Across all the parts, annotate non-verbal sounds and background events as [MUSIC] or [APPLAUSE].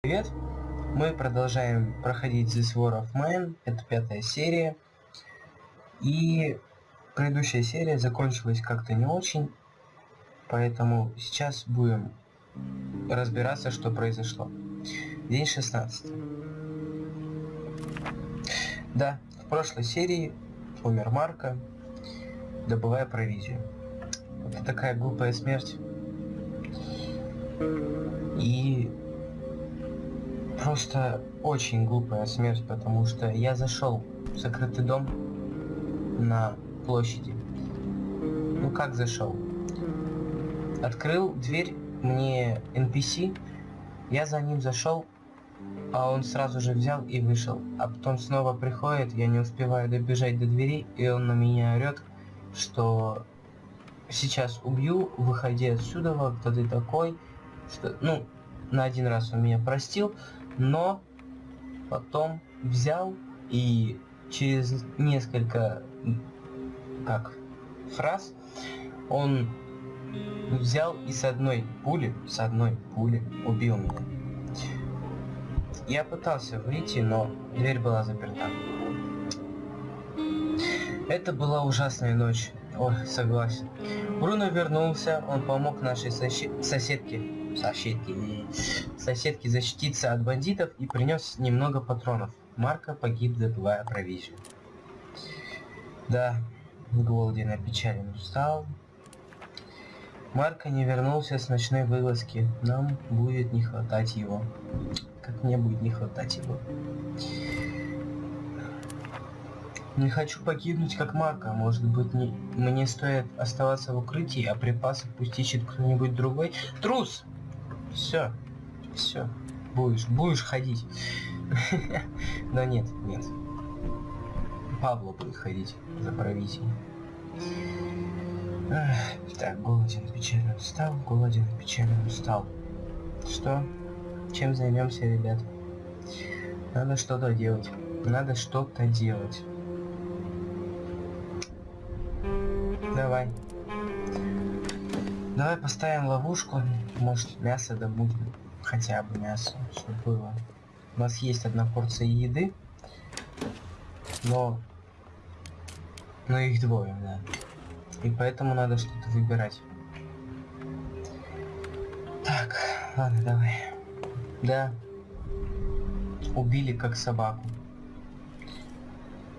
Привет! Мы продолжаем проходить This War of Mine, это пятая серия. И предыдущая серия закончилась как-то не очень, поэтому сейчас будем разбираться, что произошло. День 16. Да, в прошлой серии умер Марка, добывая провизию. Это такая глупая смерть. И просто очень глупая смерть, потому что я зашел в закрытый дом на площади. Ну как зашел? Открыл дверь мне NPC, я за ним зашел, а он сразу же взял и вышел. А потом снова приходит, я не успеваю добежать до двери, и он на меня орет, что сейчас убью, выходи отсюда, кто ты такой. Что, ну, на один раз он меня простил, но потом взял и через несколько как фраз он взял и с одной пули, с одной пули убил меня. Я пытался выйти, но дверь была заперта. Это была ужасная ночь. Ой, согласен. Бруно вернулся, он помог нашей сосед... соседке, соседке, соседке защититься от бандитов и принес немного патронов. Марка погиб, добывая провизию. Да, голоден, опечален, устал. Марка не вернулся с ночной вылазки. Нам будет не хватать его. Как мне будет не хватать его. Не хочу погибнуть как Марка. Может быть, не... мне стоит оставаться в укрытии, а припасы пусть ищет кто-нибудь другой. Трус! Все. Все. Будешь, будешь ходить. [LAUGHS] Но нет, нет. Павло будет ходить за провизией. Так, голоден, печально устал, голоден, печально устал. Что? Чем займемся, ребят? Надо что-то делать. Надо что-то делать. Давай. Давай поставим ловушку. Может мясо добудем. Хотя бы мясо, чтобы было. У нас есть одна порция еды. Но... Но их двое, да. И поэтому надо что-то выбирать. Так, ладно, давай. Да. Убили как собаку.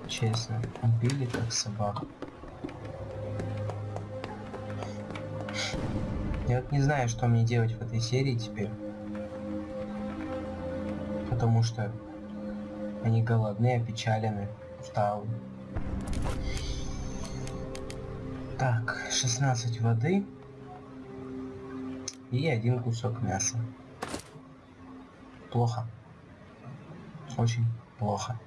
Честно, убили как собаку. Я вот не знаю, что мне делать в этой серии теперь. Потому что они голодные, опечалены, усталые. Так, 16 воды и один кусок мяса. Плохо. Очень плохо.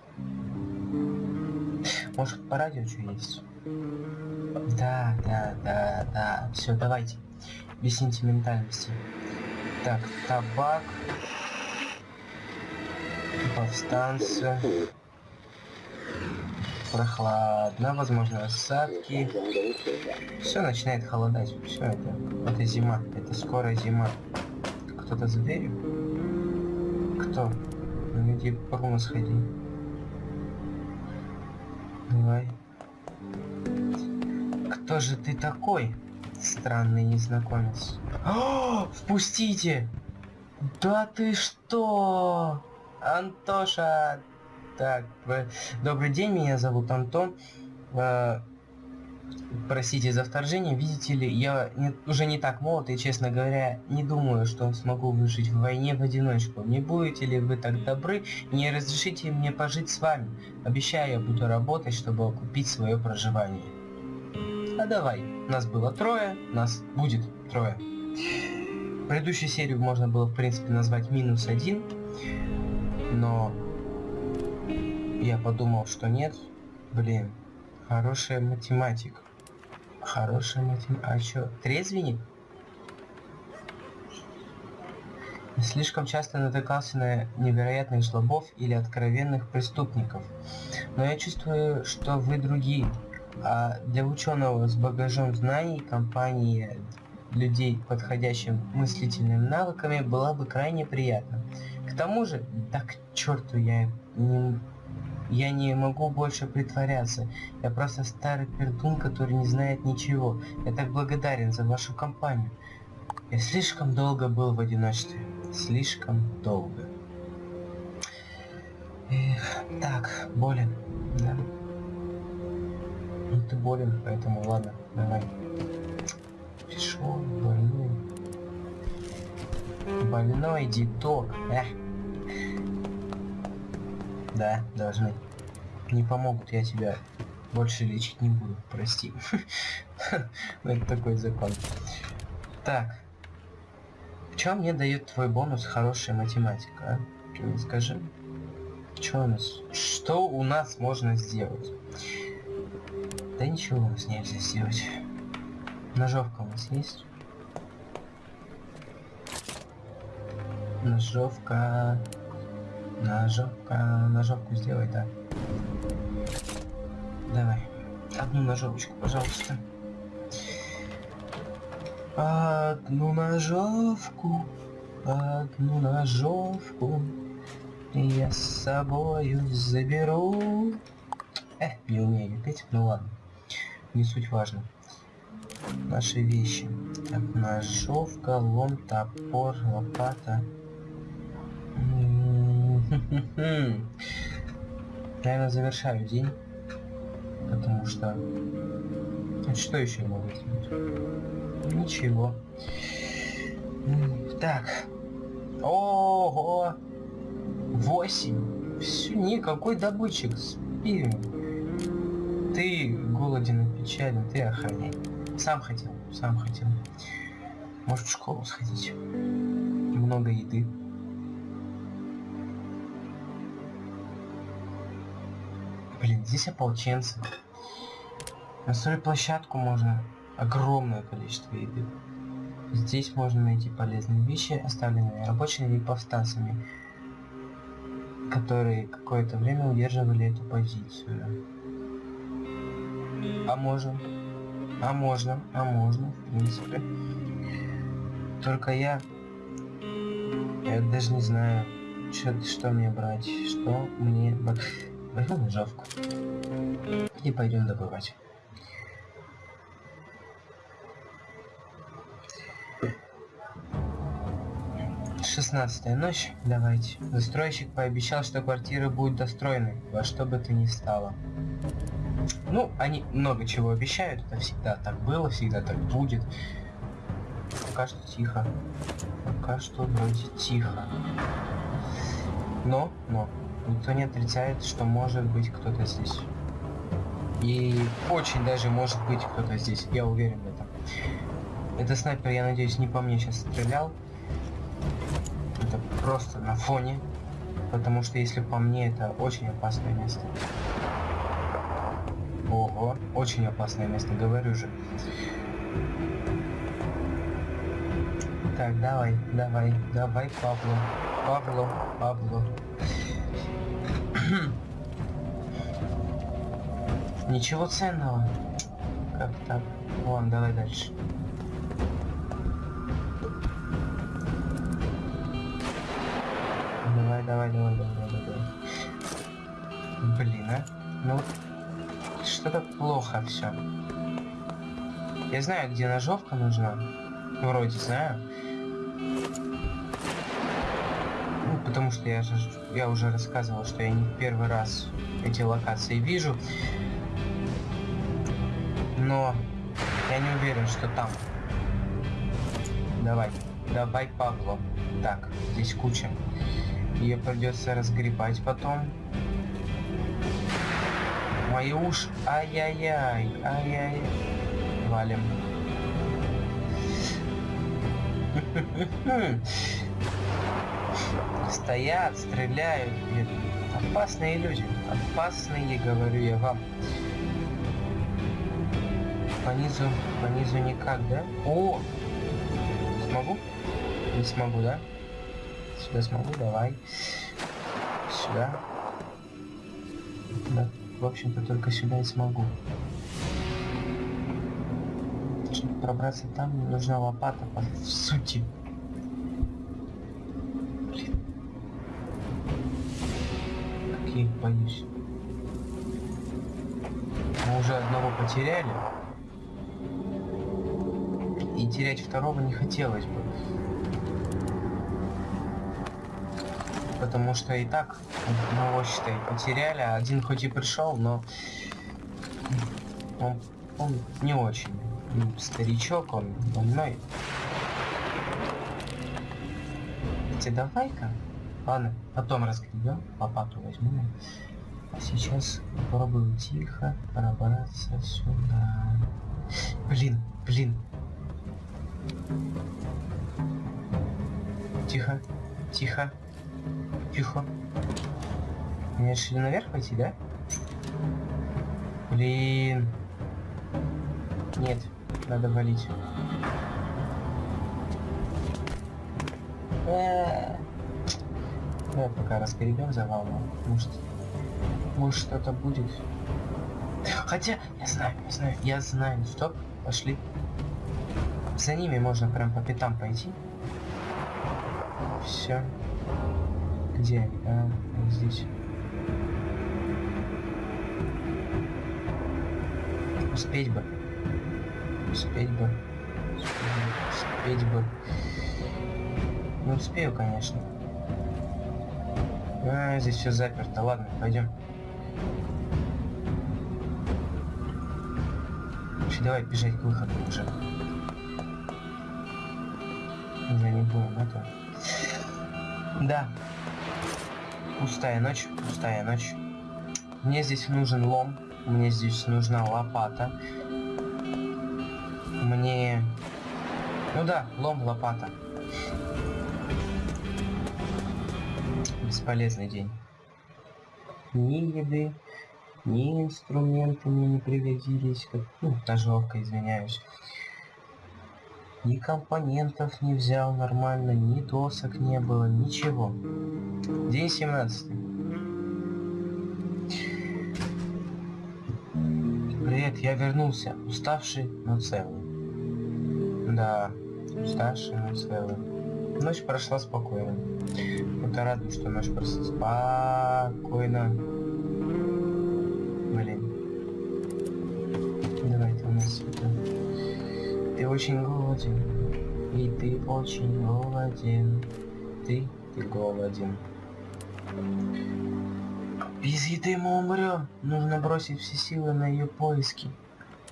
Может по радио что есть? Да, да, да, да. Все, давайте без сентиментальности. Так, табак. Повстанцы. Прохладно, возможно, осадки. Все начинает холодать. Все это. Это зима. Это скоро зима. Кто-то за дверью? Кто? Ну иди по сходи. Давай. Кто же ты такой? Странный незнакомец. О, впустите! Да ты что? Антоша! Так, добрый день, меня зовут Антон. Э, простите за вторжение, видите ли, я не, уже не так молод и, честно говоря, не думаю, что смогу выжить в войне в одиночку. Не будете ли вы так добры не разрешите мне пожить с вами? Обещаю, я буду работать, чтобы окупить свое проживание. А давай, нас было трое, нас будет трое. Предыдущую серию можно было, в принципе, назвать минус один, но я подумал, что нет. Блин, хорошая математика. Хорошая математика. А чё, трезвенник? Слишком часто натыкался на невероятных жлобов или откровенных преступников. Но я чувствую, что вы другие. А для ученого с багажом знаний компания людей, подходящим мыслительными навыками, была бы крайне приятна. К тому же, так к черту я не... Я не могу больше притворяться. Я просто старый пердун, который не знает ничего. Я так благодарен за вашу компанию. Я слишком долго был в одиночестве. Слишком долго. Эх, так, болен. Да. Ну ты болен, поэтому ладно, давай. Пришел, больной. Больной диток. Эх. Да, должны. Не помогут, я тебя больше лечить не буду, прости. [LAUGHS] Это такой закон. Так. В чем мне дает твой бонус хорошая математика, а? Скажи. Что у нас? Что у нас можно сделать? Да ничего у нас нельзя сделать. Ножовка у нас есть? Ножовка... Ножовка... Ножовку сделай, да. Давай. Одну ножовочку, пожалуйста. Одну ножовку, одну ножовку я с собою заберу. Э, не умею петь, ну ладно. Не суть важно. Наши вещи. Так, ножовка, лом, топор, лопата. [LAUGHS] Наверное, завершаю день. Потому что... Что еще могу сделать? Ничего. Так. Ого! Восемь. Все, никакой добытчик. Спи. Ты голоден и печален, ты охраняй. Сам хотел, сам хотел. Может в школу сходить. Много еды. Блин, здесь ополченцы. На стройплощадку можно огромное количество еды. Здесь можно найти полезные вещи, оставленные рабочими и повстанцами, которые какое-то время удерживали эту позицию. А можно? А можно? А можно, в принципе. Только я... Я даже не знаю, что, что мне брать, что мне... Возьму ножовку. И пойдем добывать. Шестнадцатая ночь. Давайте. Застройщик пообещал, что квартира будет достроена, во что бы то ни стало. Ну, они много чего обещают, это всегда так было, всегда так будет. Пока что тихо. Пока что вроде тихо. Но, но, никто не отрицает, что может быть кто-то здесь. И очень даже может быть кто-то здесь, я уверен в этом. Это снайпер, я надеюсь, не по мне сейчас стрелял. Это просто на фоне. Потому что если по мне, это очень опасное место. Очень опасное место, говорю же. Так, давай, давай, давай, Павло. Павло, Павло. [CLEARS THROAT] Ничего ценного. Как так? Вон, давай дальше. Давай, давай, давай, давай, давай, давай. Блин, а? Ну, что-то плохо все. Я знаю, где ножовка нужна. Вроде знаю. Ну, потому что я же я уже рассказывал, что я не первый раз эти локации вижу. Но я не уверен, что там. Давай. Давай, Павло. Так, здесь куча. Ее придется разгребать потом. Мои уши. Ай-яй-яй. Ай-яй. Валим. Стоят, стреляют. Опасные люди. Опасные, говорю я вам. По низу, по низу никак, да? О! Смогу? Не смогу, да? Сюда смогу, давай. Сюда. В общем-то, только сюда и смогу. Чтобы пробраться там, мне нужна лопата, по сути. Какие Как боюсь. Мы уже одного потеряли. И терять второго не хотелось бы. Потому что и так одного, считай, потеряли. а Один хоть и пришел, но он, он не очень. Старичок, он больной. Хотя давай-ка. Ладно, потом разгребем, лопату возьмем. А сейчас попробую тихо пробраться сюда. Блин, блин. Тихо, тихо, тихо. Мне решили наверх пойти, да? Блин. Нет, надо валить. Э. Давай пока раскоребем завал, может, может что-то будет. Хотя, я знаю, я знаю, я знаю. Стоп, пошли. За ними можно прям по пятам пойти. Все. Где? А, здесь. Успеть бы. Успеть бы. Успеть бы. Не успею, конечно. А, здесь все заперто. Ладно, пойдем. Давай бежать к выходу уже. Уже не будем это. Да. Пустая ночь, пустая ночь. Мне здесь нужен лом. Мне здесь нужна лопата. Мне... Ну да, лом, лопата. Бесполезный день. Ни еды, ни инструменты мне не пригодились. Как... Ну, ножовка, извиняюсь. Ни компонентов не взял нормально, ни досок не было, ничего. День 17. Привет, я вернулся, уставший, но целый. Да, уставший, но целый. Ночь прошла спокойно. Это радует, что ночь прошла спокойно. Очень голоден. И ты очень голоден. Ты, ты голоден. Без еды мы умрем. Нужно бросить все силы на ее поиски.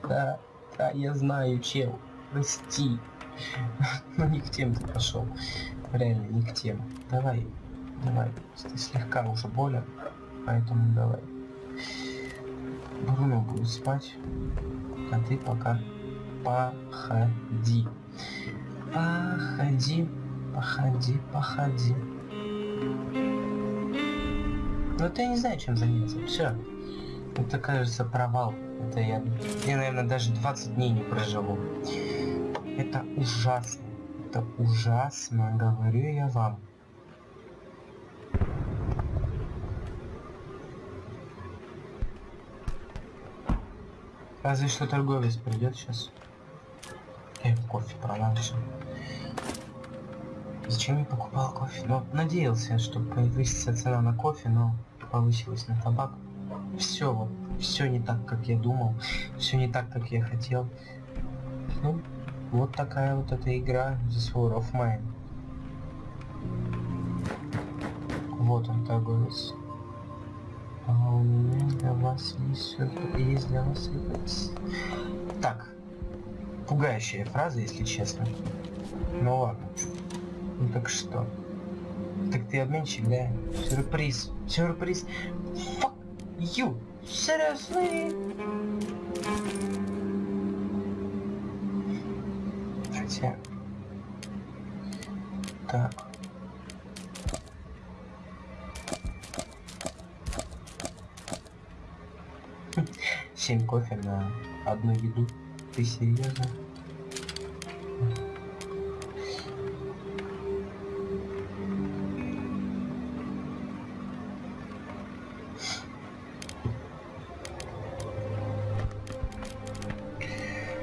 Да, да, я знаю, чел. Прости. [LAUGHS] Но не к тем ты пошел. Реально, не к тем. Давай, давай. Ты слегка уже болен, поэтому давай. Бруно будет спать, а ты пока походи. Походи, походи, походи. Вот я не знаю, чем заняться. Все. Это, кажется, провал. Это я, я, наверное, даже 20 дней не проживу. Это ужасно. Это ужасно, говорю я вам. Разве что торговец придет сейчас. Я кофе продам все. Зачем я покупал кофе? Ну, надеялся, что повысится цена на кофе, но повысилась на табак. Все вот, все не так, как я думал, все не так, как я хотел. Ну, вот такая вот эта игра The Sword of Mine. Вот он торговец. А у меня для вас есть сюрприз, для вас сюрприз. Так. Пугающая фраза, если честно. Ну ладно. Ну так что? Так ты обменщик, да? Сюрприз. Сюрприз. Fuck you. Seriously? Хотя... Так. Семь кофе на одну еду. Ты серьезно?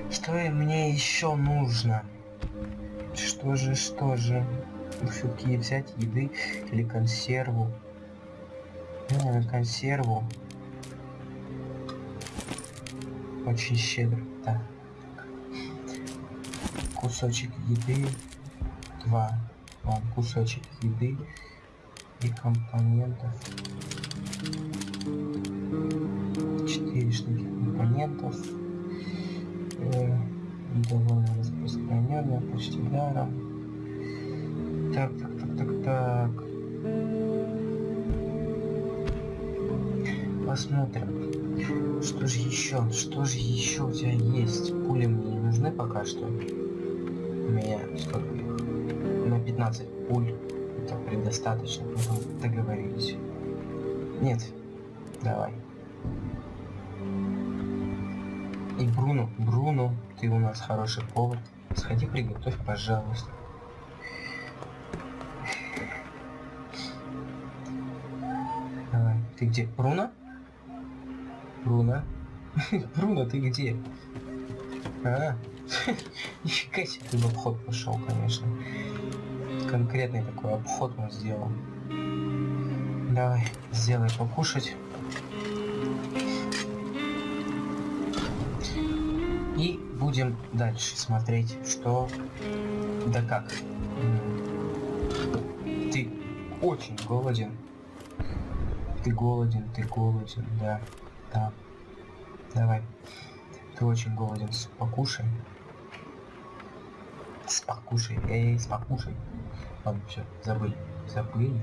Что мне еще нужно? Что же, что же? Все-таки взять еды или консерву? Ну, на консерву. Очень щедро. Так. Кусочек еды. Два. Вон, кусочек еды и компонентов. Четыре штуки компонентов. Э, довольно распространенная, почти даром. Так, так, так, так, так. Посмотрим. Что же еще? Что же еще у тебя есть? Пули мне не нужны пока что. У меня сколько? На 15 пуль. Это предостаточно. Мы договорились. Нет. Давай. И Бруно, Бруно, ты у нас хороший повар. Сходи приготовь, пожалуйста. Давай. Ты где? Бруно? Бруно? [LAUGHS] Бруно, ты где? А, нифига себе ты в обход пошел, конечно. Конкретный такой обход он сделал. Давай, сделай покушать. И будем дальше смотреть, что да как. Ты очень голоден. Ты голоден, ты голоден, да. Да. Давай. Ты очень голоден. Покушай. Спокушай. Эй, спокушай. Ладно, все, забыли. Забыли.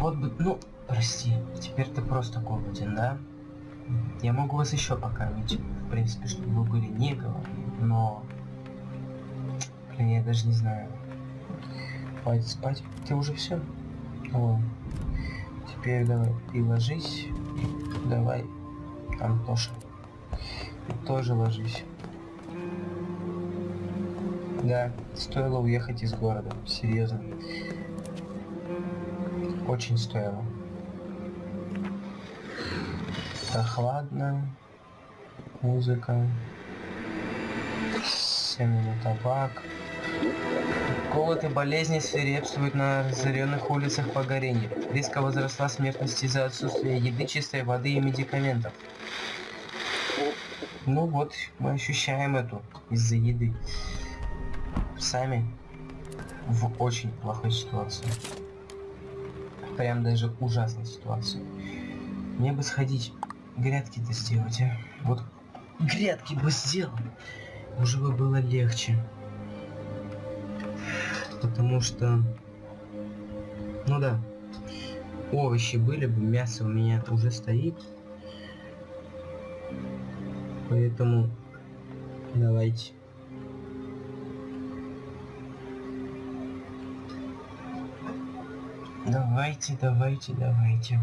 Вот бы, ну, прости, теперь ты просто голоден, да? Я могу вас еще покормить, в принципе, чтобы вы были не голодны, но... Блин, я даже не знаю. Хватит спать. Ты уже все? О. Теперь давай, ты ложись. Давай, Антоша. Тоже ложись. Да, стоило уехать из города, серьезно. Очень стоило. Прохладно. Музыка. Семенный табак. Голод и болезни свирепствуют на разоренных улицах Погоренья. Резко возросла смертность из-за отсутствия еды, чистой воды и медикаментов. Ну вот, мы ощущаем эту из-за еды. Сами в очень плохой ситуации. Прям даже ужасной ситуации. Мне бы сходить, грядки-то сделать, а? Вот грядки бы сделал, уже бы было легче. Потому что, ну да, овощи были бы, мясо у меня уже стоит. Поэтому давайте. Давайте, давайте, давайте.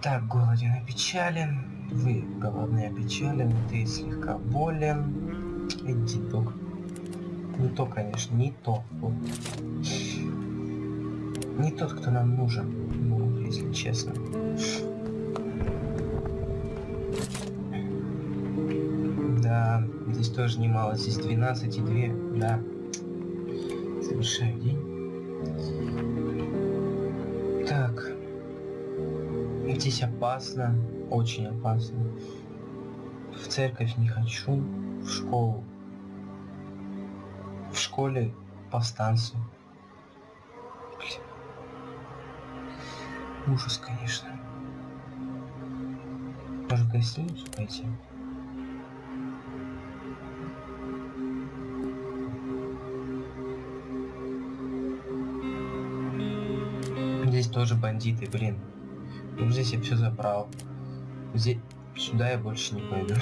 Так, голоден опечален. Вы голодный опечален. Ты слегка болен. Иди, док. Не то, конечно, не то. Вот. Не тот, кто нам нужен, ну, если честно. Да, здесь тоже немало. Здесь 12 и 2, да. Совершаю день. Так. Здесь опасно. Очень опасно. В церковь не хочу. В школу. В школе повстанцы. Блин. Ужас, конечно. Может, гостиницу пойти? Тоже бандиты, блин. Ну, здесь я все забрал. Здесь... Сюда я больше не пойду.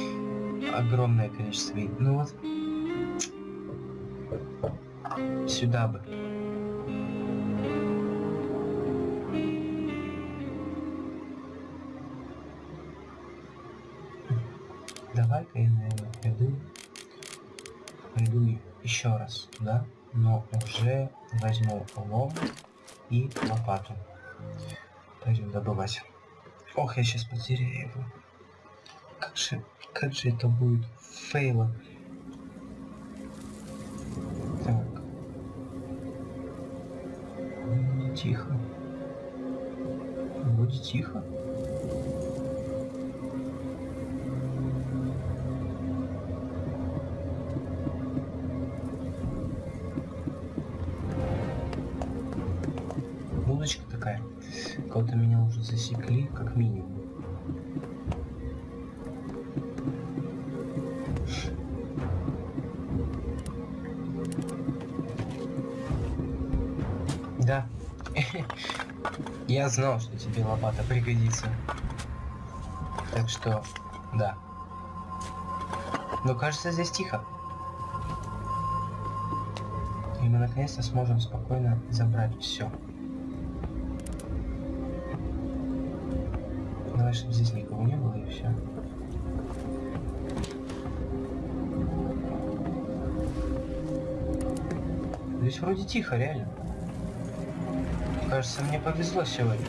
[LAUGHS] Огромное количество... Ну вот... Сюда бы. Лопату. Пойдем добывать. Ох, я сейчас потеряю его. Как же, как же это будет фейло. Так. Тихо. вроде тихо. Кого-то меня уже засекли, как минимум. Да. [LAUGHS] Я знал, что тебе лопата пригодится. Так что, да. Но кажется, здесь тихо. И мы наконец-то сможем спокойно забрать все. Здесь вроде тихо, реально. Кажется, мне повезло сегодня.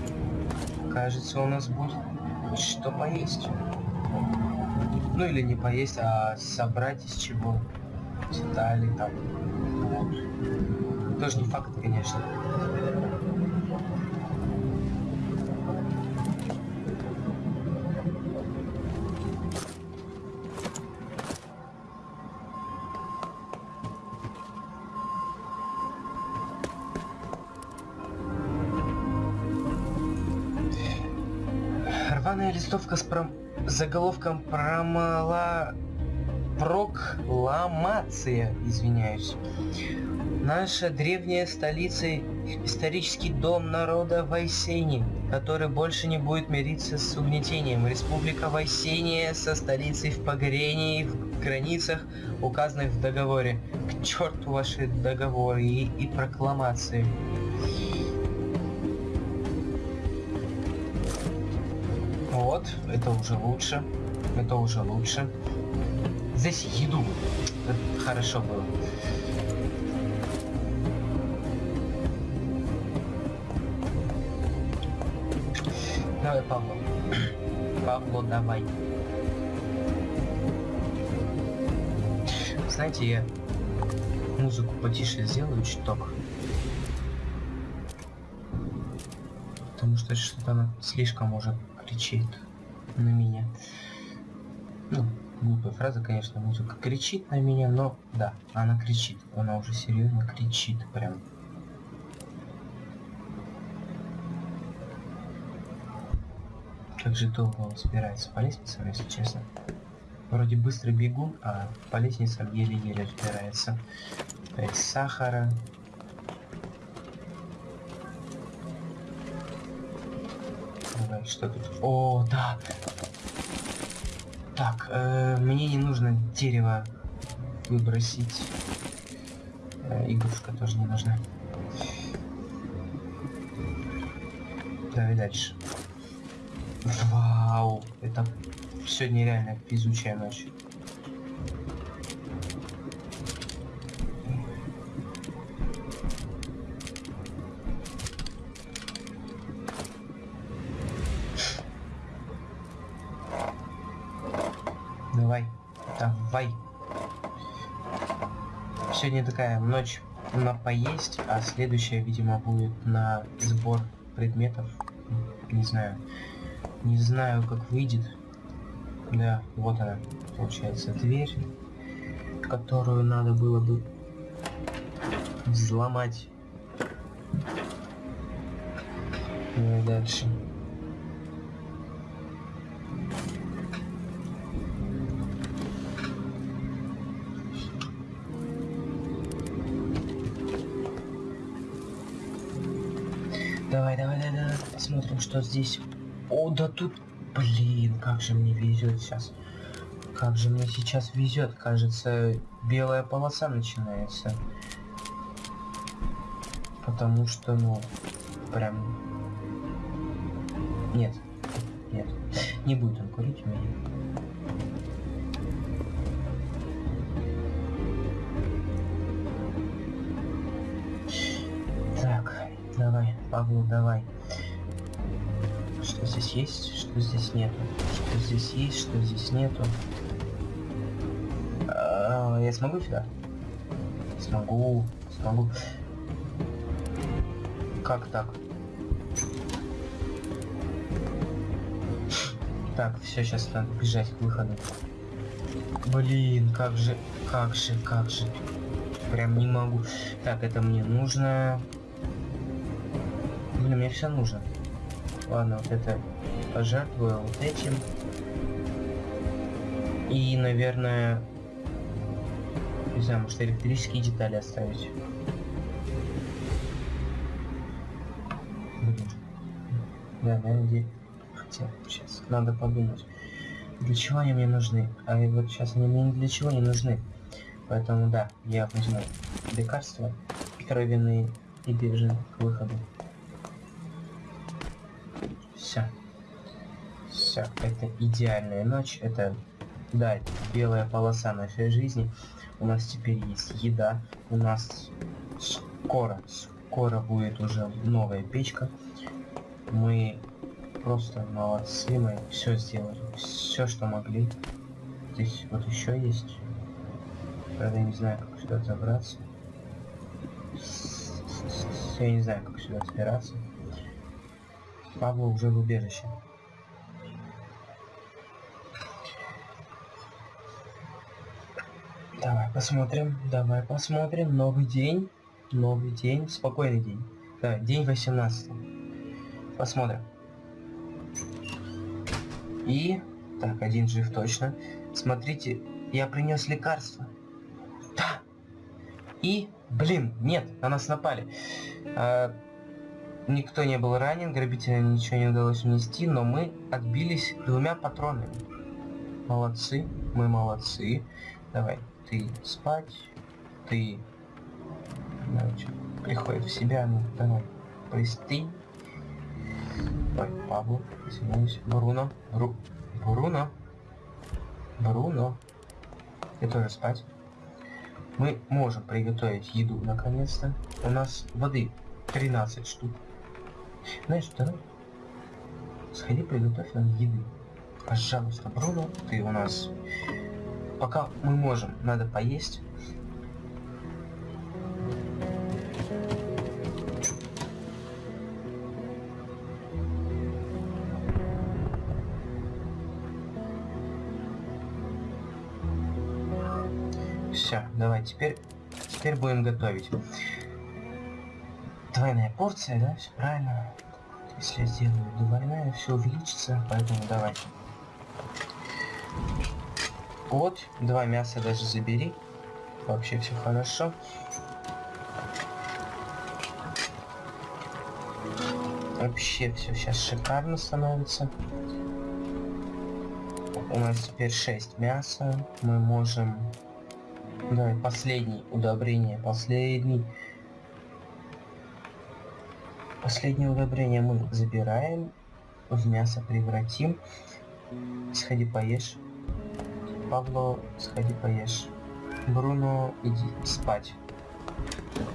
Кажется, у нас будет что поесть. Ну или не поесть, а собрать из чего. Детали там. Тоже не факт, конечно. Рваная листовка с пром... заголовком промала... Прокламация, извиняюсь. Наша древняя столица, исторический дом народа Вайсени, который больше не будет мириться с угнетением. Республика Вайсения со столицей в Погорении в границах, указанных в договоре. К черту ваши договоры и, и прокламации. Это уже лучше. Это уже лучше. Здесь еду. Это хорошо было. Давай, Павло. [CLEARS THROAT] Павло, давай. Знаете, я музыку потише сделаю чуток. Потому что что-то она слишком уже кричит на меня. Ну, глупая фраза, конечно, музыка кричит на меня, но да, она кричит. Она уже серьезно кричит прям. Как же долго он собирается по лестницам, если честно. Вроде быстро бегу, а по лестницам еле-еле разбирается. Опять сахара. Что тут? О, да! Так, э, мне не нужно дерево выбросить. Э, игрушка тоже не нужна. Давай дальше. Вау, это сегодня реально везучая ночь. Такая ночь на поесть, а следующая, видимо, будет на сбор предметов. Не знаю. Не знаю, как выйдет. Да, вот она, получается, дверь, которую надо было бы взломать. Ну дальше. Посмотрим, что здесь. О, да тут, блин, как же мне везет сейчас. Как же мне сейчас везет, кажется, белая полоса начинается. Потому что, ну, прям... Нет, нет, не будет он курить у меня. Так, давай, Павло, давай. Что здесь есть, что здесь нету. Что здесь есть, что здесь нету. А, я смогу сюда? Смогу, смогу. Как так? Так, все, сейчас надо бежать к выходу. Блин, как же, как же, как же. Прям не могу. Так, это мне нужно. Блин, мне все нужно. Ладно, вот это пожертвую вот этим. И, наверное, не знаю, может электрические детали оставить. Да, наверное, хотя сейчас надо подумать. Для чего они мне нужны? А вот сейчас они мне для чего не нужны. Поэтому да, я возьму лекарства кровяные и бежим к выходу. Все. Все, это идеальная ночь, это, да, это белая полоса нашей жизни. У нас теперь есть еда, у нас скоро, скоро будет уже новая печка. Мы просто молодцы, мы все сделали, все, что могли. Здесь вот еще есть. Правда, я не знаю, как сюда забраться. Я не знаю, как сюда забираться. Павла уже в убежище. Давай посмотрим, давай посмотрим. Новый день, новый день, спокойный день. Да, день 18. Посмотрим. И... Так, один жив точно. Смотрите, я принес лекарство. Да! И... Блин, нет, на нас напали. А, никто не был ранен, грабителям ничего не удалось унести, но мы отбились двумя патронами. Молодцы, мы молодцы. Давай, ты спать, ты... Значит, приходит в себя, ну, давай, пристынь. Ой, Пабло, извиняюсь. Бруно. Бру... Бруно. Бруно. Я тоже спать. Мы можем приготовить еду наконец-то. У нас воды 13 штук. Знаешь, давай сходи приготовь нам еды. Пожалуйста, Бруно, ты у нас... Пока мы можем, надо поесть. Все, давай, теперь, теперь будем готовить. Двойная порция, да, все правильно. Если я сделаю двойная, все увеличится, поэтому давай. Вот, два мяса даже забери. Вообще все хорошо. Вообще все сейчас шикарно становится. У нас теперь 6 мяса. Мы можем Давай, последний удобрение, последний. Последнее удобрение мы забираем, в мясо превратим. Сходи поешь. Павло, сходи поешь. Бруно, иди спать.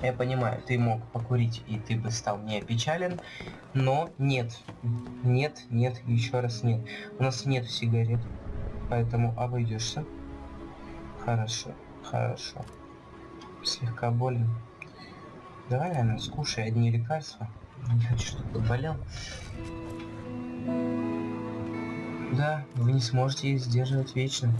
Я понимаю, ты мог покурить и ты бы стал не опечален, но нет, нет, нет, еще раз нет. У нас нет сигарет, поэтому обойдешься. Хорошо. Хорошо. Слегка больно. Давай, наверное, скушай одни лекарства. Не хочу, чтобы болел. Да, вы не сможете их сдерживать вечно.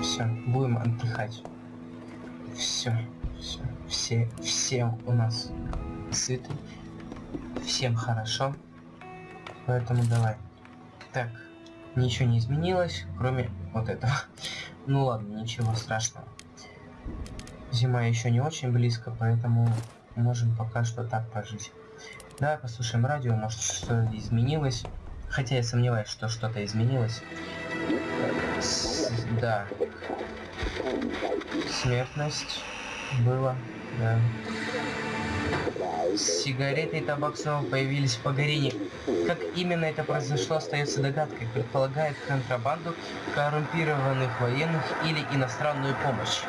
Все, будем отдыхать. Все, все, все, все у нас сыты. Всем хорошо. Поэтому давай. Так, ничего не изменилось, кроме вот этого. Ну ладно, ничего страшного. Зима еще не очень близко, поэтому можем пока что так пожить. Давай послушаем радио, может что-то изменилось. Хотя я сомневаюсь, что что-то изменилось. С да. Смертность была, да. Сигареты и табак снова появились в Пагарине. Как именно это произошло, остается догадкой. Предполагает контрабанду, коррумпированных военных или иностранную помощь.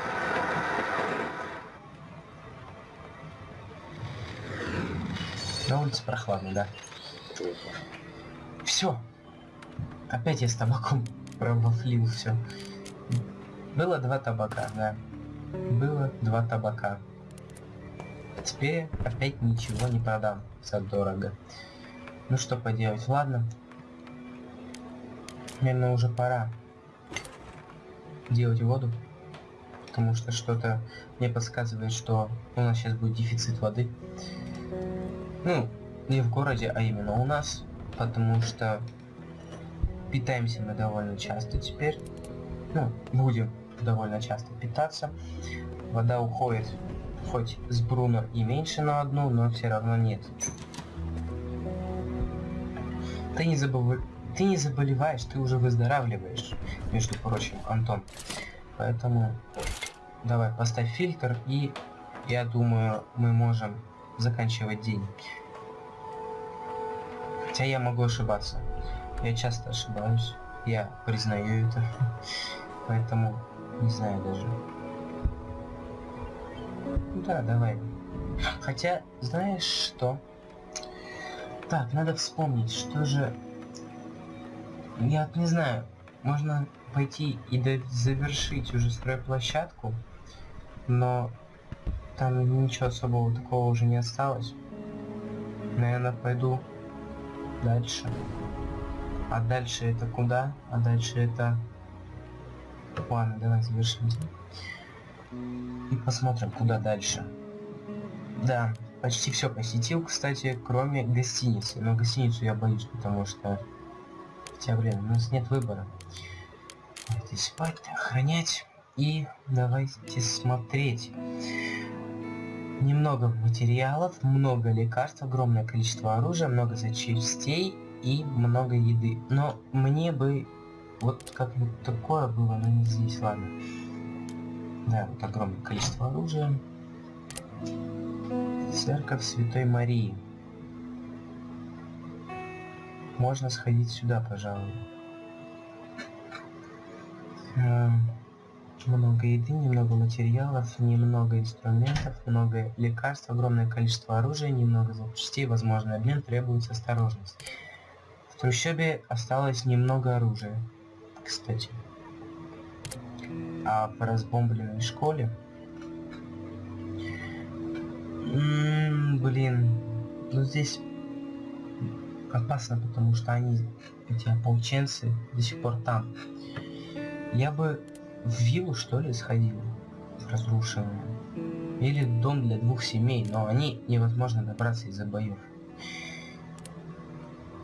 На улице прохладно, да. Все. Опять я с табаком пробафлил все. Было два табака, да. Было два табака. Теперь опять ничего не продам за дорого. Ну что поделать, ладно. Наверное, уже пора делать воду. Потому что что-то мне подсказывает, что у нас сейчас будет дефицит воды. Ну, не в городе, а именно у нас. Потому что питаемся мы довольно часто теперь. Ну, будем довольно часто питаться. Вода уходит хоть с Бруно и меньше на одну, но все равно нет. Ты не забыв... Ты не заболеваешь, ты уже выздоравливаешь, между прочим, Антон. Поэтому давай поставь фильтр и я думаю мы можем заканчивать день. Хотя я могу ошибаться. Я часто ошибаюсь. Я признаю это. [LAUGHS] Поэтому не знаю даже. Да, давай. Хотя, знаешь что? Так, надо вспомнить, что же... Я не знаю, можно пойти и завершить уже стройплощадку, но там ничего особого такого уже не осталось. Наверное, пойду дальше. А дальше это куда? А дальше это... Ладно, давай завершим. И посмотрим, куда дальше. Да, почти все посетил, кстати, кроме гостиницы. Но гостиницу я боюсь, потому что... Хотя, блин, у нас нет выбора. Давайте спать, охранять. И давайте смотреть. Немного материалов, много лекарств, огромное количество оружия, много запчастей и много еды. Но мне бы вот как-нибудь такое было, но не здесь, ладно. Да, вот огромное количество оружия. Церковь Святой Марии. Можно сходить сюда, пожалуй. Эм, много еды, немного материалов, немного инструментов, много лекарств, огромное количество оружия, немного запчастей, возможный обмен, требуется осторожность. В трущобе осталось немного оружия, кстати в разбомбленной школе... М -м, блин, ну здесь опасно, потому что они, эти ополченцы, до сих пор там. Я бы в виллу, что ли, сходил, разрушенную. Или дом для двух семей, но они невозможно добраться из-за боев.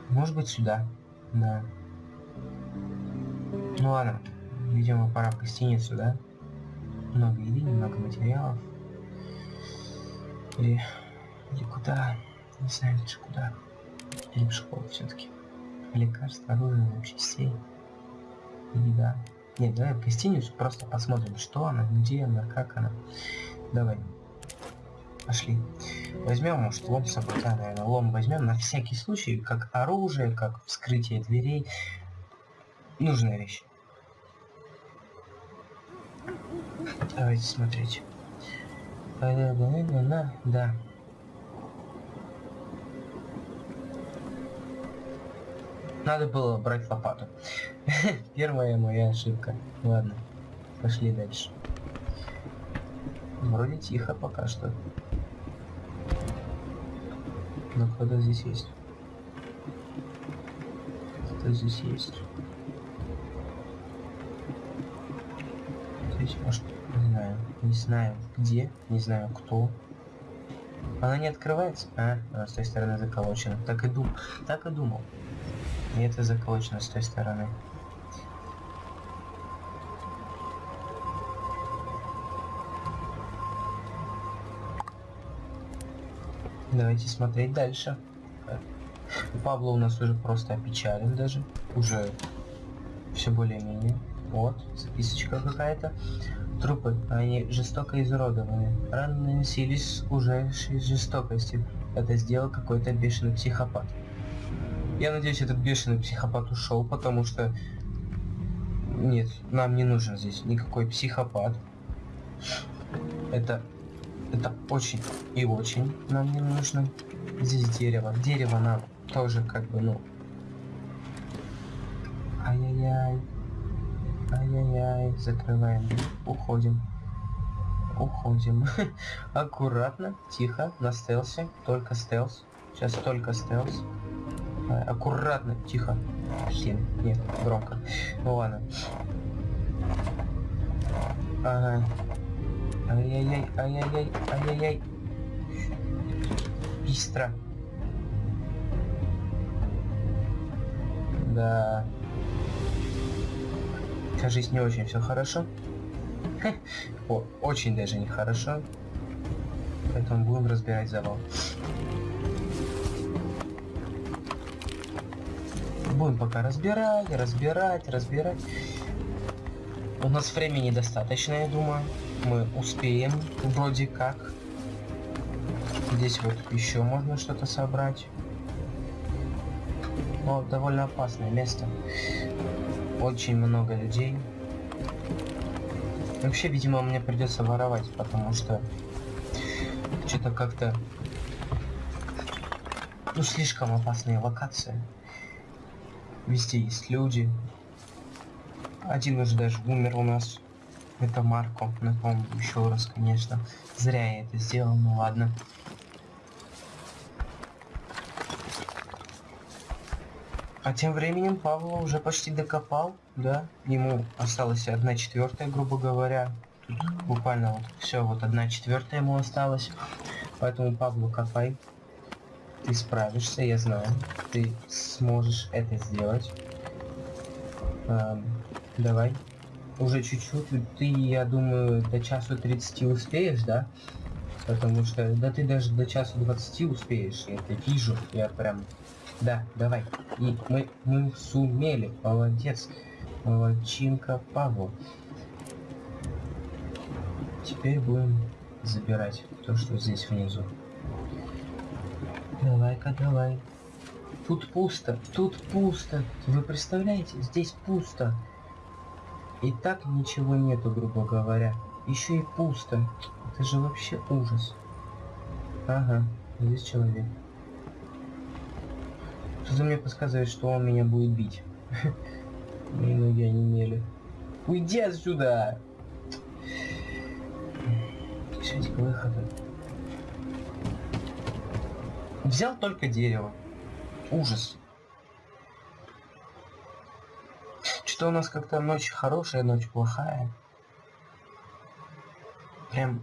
Может быть сюда, да. Ну ладно. Видимо, пора в гостиницу, да? Много еды, немного материалов. Или... Или куда? Не знаю лучше куда. Или в школу все-таки. Лекарства, оружие, запчастей. Еда. Нет, давай в гостиницу просто посмотрим, что она, где она, как она. Давай. Пошли. Возьмем, может, лом с собой, да, наверное, лом возьмем на всякий случай, как оружие, как вскрытие дверей. Нужная вещь. Давайте смотреть. Да. Надо было брать лопату. [LAUGHS] Первая моя ошибка. Ладно, пошли дальше. Вроде тихо пока что. Но кто-то здесь есть. Кто здесь есть. Здесь может не знаю. Где. Не знаю кто. Она не открывается? А, она с той стороны заколочена. Так и думал. Так и думал. И это заколочено с той стороны. Давайте смотреть дальше. Павла у нас уже просто опечален даже. Уже все более-менее. Вот, записочка какая-то. Трупы, они жестоко изуродованы. Раны наносились уже жестокостью. Это сделал какой-то бешеный психопат. Я надеюсь, этот бешеный психопат ушел, потому что... Нет, нам не нужен здесь никакой психопат. Это... Это очень и очень нам не нужно. Здесь дерево. Дерево нам тоже как бы, ну... Ай-яй-яй. Ай-яй-яй, закрываем, уходим. Уходим. [LAUGHS] Аккуратно, тихо, на стелсе. Только стелс. Сейчас только стелс. Аккуратно, тихо. Блин, нет, громко. Ну ладно. Ага. Ай-яй-яй, ай-яй-яй, ай-яй-яй. Быстро. Да. Кажись, не очень все хорошо. О, очень даже нехорошо. Поэтому будем разбирать завал. Будем пока разбирать, разбирать, разбирать. У нас времени достаточно, я думаю. Мы успеем, вроде как. Здесь вот еще можно что-то собрать. Но довольно опасное место. Очень много людей. Вообще, видимо, мне придется воровать, потому что что-то как-то ну слишком опасные локации. Везде есть люди. Один уже даже умер у нас. Это Марко. Напомню еще раз, конечно. Зря я это сделал, ну ладно. А тем временем Павла уже почти докопал, да? Ему осталась одна четвертая, грубо говоря. Тут буквально вот все, вот одна четвертая ему осталась. Поэтому Павлу копай. Ты справишься, я знаю. Ты сможешь это сделать. Эм, давай. Уже чуть-чуть. Ты, я думаю, до часу 30 успеешь, да? Потому что, да ты даже до часу 20 успеешь. Я это вижу. Я прям... Да, давай. И мы, мы сумели. Молодец. Молодчинка Павел. Теперь будем забирать то, что здесь внизу. Давай-ка, давай. Тут пусто, тут пусто. Вы представляете, здесь пусто. И так ничего нету, грубо говоря. Еще и пусто. Это же вообще ужас. Ага, здесь человек. Что-то мне подсказывает, что он меня будет бить. [LAUGHS] Мои ноги онемели. Уйди отсюда! Ищите к выходу. Взял только дерево. Ужас. Что у нас как-то ночь хорошая, ночь плохая. Прям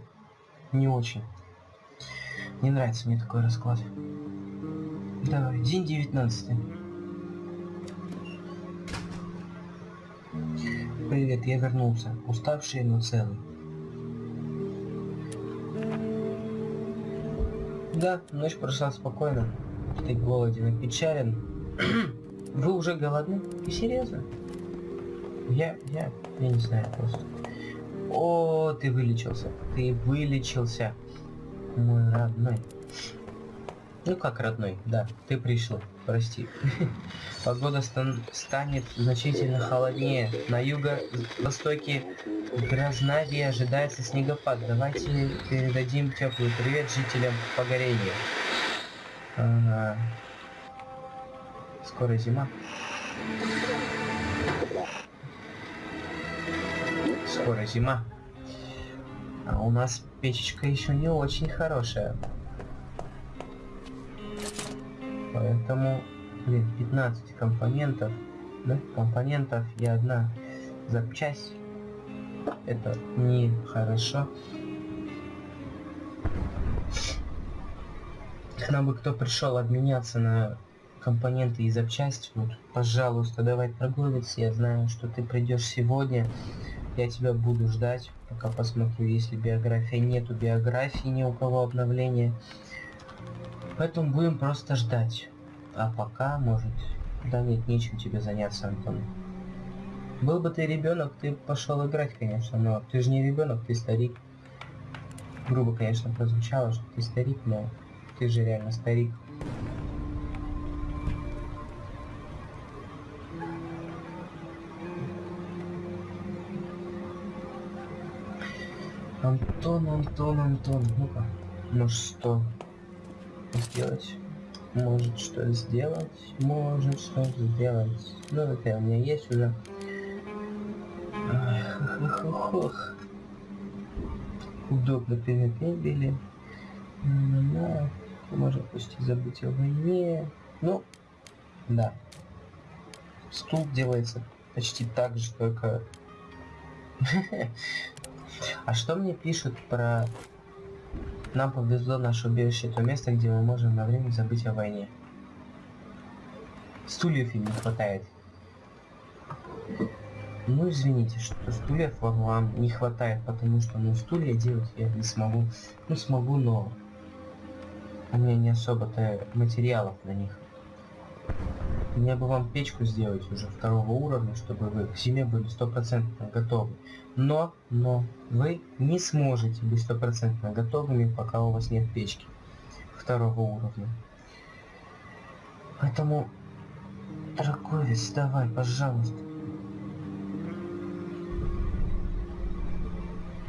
не очень. Не нравится мне такой расклад. Давай, день девятнадцатый. Привет, я вернулся. Уставший, но целый. Да, ночь прошла спокойно. Ты голоден и печален. [CLEARS THROAT] Вы уже голодны? Ты серьезно? Я, я, я не знаю просто. О, ты вылечился. Ты вылечился. Мой родной. Ну как родной, да, ты пришел, прости. [LAUGHS] Погода стан станет значительно холоднее. На юго-востоке Грознавии ожидается снегопад. Давайте передадим теплый привет жителям Погорения. Ага. Скоро зима. Скоро зима. А у нас печечка еще не очень хорошая. Поэтому, блин, 15 компонентов, да, компонентов и одна запчасть. Это не хорошо. К нам бы кто пришел обменяться на компоненты и запчасти, вот, пожалуйста, давай торговец, я знаю, что ты придешь сегодня, я тебя буду ждать, пока посмотрю, если биография нету биографии, ни у кого обновления. Поэтому будем просто ждать. А пока, может... Да нет, нечем тебе заняться, Антон. Был бы ты ребенок, ты пошел играть, конечно, но ты же не ребенок, ты старик. Грубо, конечно, прозвучало, что ты старик, но ты же реально старик. Антон, Антон, Антон, ну-ка, может что сделать? Может что сделать? Может что сделать? Ну это у меня есть уже. удобно предмет мебели. Да, можно почти забыть о войне. Ну, да. Стул делается почти так же, только... [LAUGHS] А что мне пишут про... Нам повезло наше убежище, то место, где мы можем на время забыть о войне. Стульев им не хватает. Ну, извините, что стульев вам не хватает, потому что, ну, стулья делать я не смогу. Ну, смогу, но у меня не особо-то материалов на них. Мне бы вам печку сделать уже второго уровня, чтобы вы к зиме были стопроцентно готовы. Но, но, вы не сможете быть стопроцентно готовыми, пока у вас нет печки второго уровня. Поэтому, торговец, давай, пожалуйста.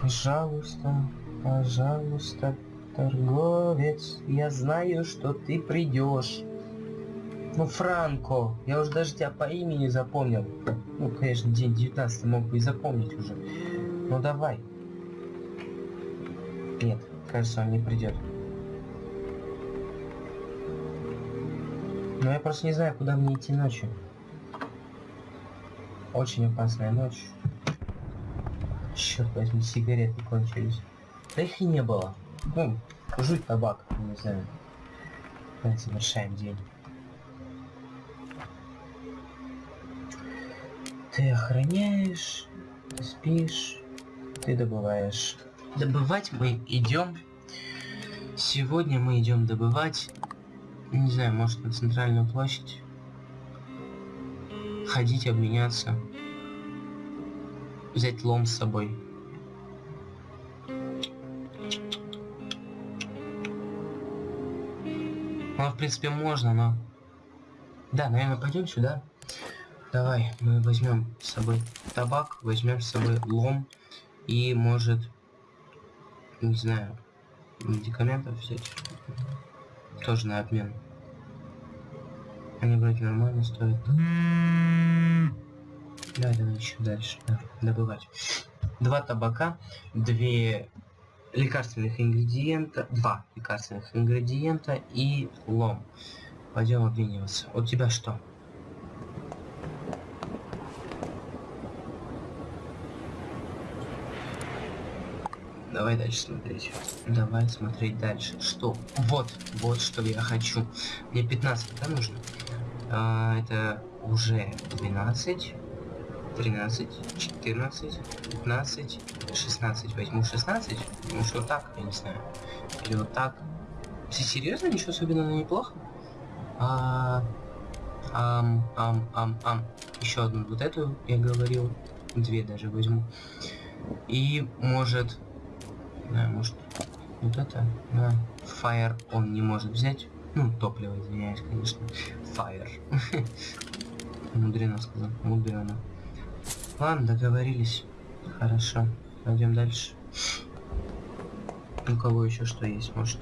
Пожалуйста, пожалуйста, торговец, я знаю, что ты придешь. Ну, Франко, я уже даже тебя по имени запомнил. Ну, конечно, день 19 мог бы и запомнить уже. Ну, давай. Нет, кажется, он не придет. Но я просто не знаю, куда мне идти ночью. Очень опасная ночь. Черт возьми, сигареты кончились. Да их и не было. Ну, жуть табак, не знаю. Давай завершаем день. Ты охраняешь, ты спишь, ты добываешь. Добывать мы идем. Сегодня мы идем добывать. Не знаю, может на центральную площадь. Ходить, обменяться взять лом с собой. Ну, в принципе, можно, но... Да, наверное, пойдем сюда. Давай, мы возьмем с собой табак, возьмем с собой лом и, может, не знаю, медикаментов взять. Тоже на обмен. Они вроде нормально стоят. Давай, давай еще дальше. Да, добывать. Два табака, две лекарственных ингредиента, два лекарственных ингредиента и лом. Пойдем обмениваться. У тебя что? Давай дальше смотреть. Давай смотреть дальше. Что? Вот, вот что я хочу. Мне 15, да, нужно? А, это уже 12. 13, 14, 15, 16. Возьму 16. Ну что так, я не знаю. Или вот так. Ты серьезно? Ничего особенного неплохо? А, ам, ам, ам, ам. Еще одну вот эту я говорил. Две даже возьму. И может... Да, может... Вот это. Да. Fire он не может взять. Ну, топливо, извиняюсь, конечно. Fire. [LAUGHS] Мудрено сказал. Мудрено. Ладно, договорились. Хорошо. Пойдем дальше. У кого еще что есть, может?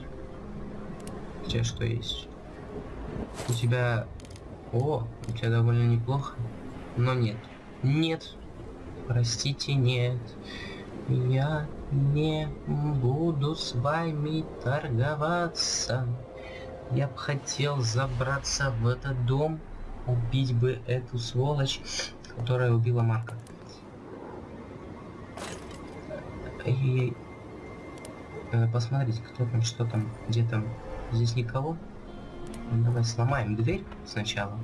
У тебя что есть? У тебя... О, у тебя довольно неплохо. Но нет. Нет. Простите, нет. Я не буду с вами торговаться. Я бы хотел забраться в этот дом, убить бы эту сволочь которая убила Марка. Эй, Надо посмотреть, кто там, что там, где там. Здесь никого. Давай сломаем дверь сначала.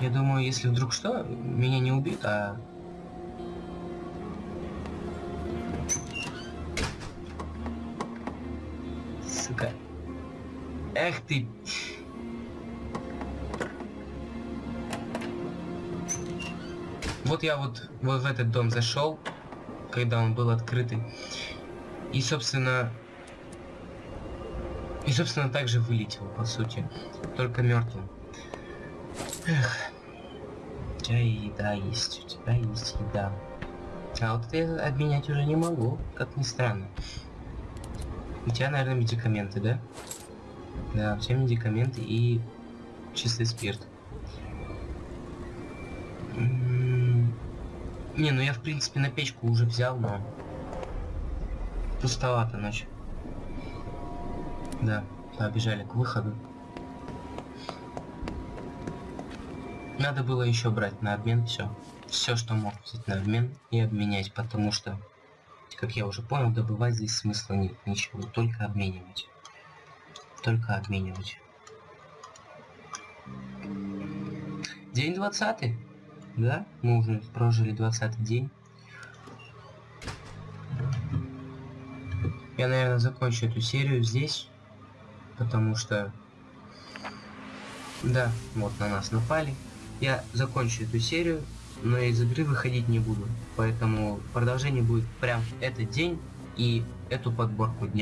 Я думаю, если вдруг что, меня не убьют, а... Сука. Эх ты... Вот я вот, вот в этот дом зашел, когда он был открытый. И, собственно... И, собственно, также вылетел, по сути. Только мертвым. Эх. У тебя еда есть, у тебя есть еда. А вот я обменять уже не могу, как ни странно. У тебя, наверное, медикаменты, да? Да, все медикаменты и чистый спирт. Не, ну я в принципе на печку уже взял, но... Пустовато ночь. Да, побежали к выходу. Надо было еще брать на обмен все. Все, что мог взять на обмен и обменять, потому что, как я уже понял, добывать здесь смысла нет. Ничего, только обменивать. Только обменивать. День 20 да? Мы уже прожили 20 день. Я, наверное, закончу эту серию здесь, потому что... Да, вот на нас напали. Я закончу эту серию, но из игры выходить не буду. Поэтому продолжение будет прям этот день и эту подборку дня.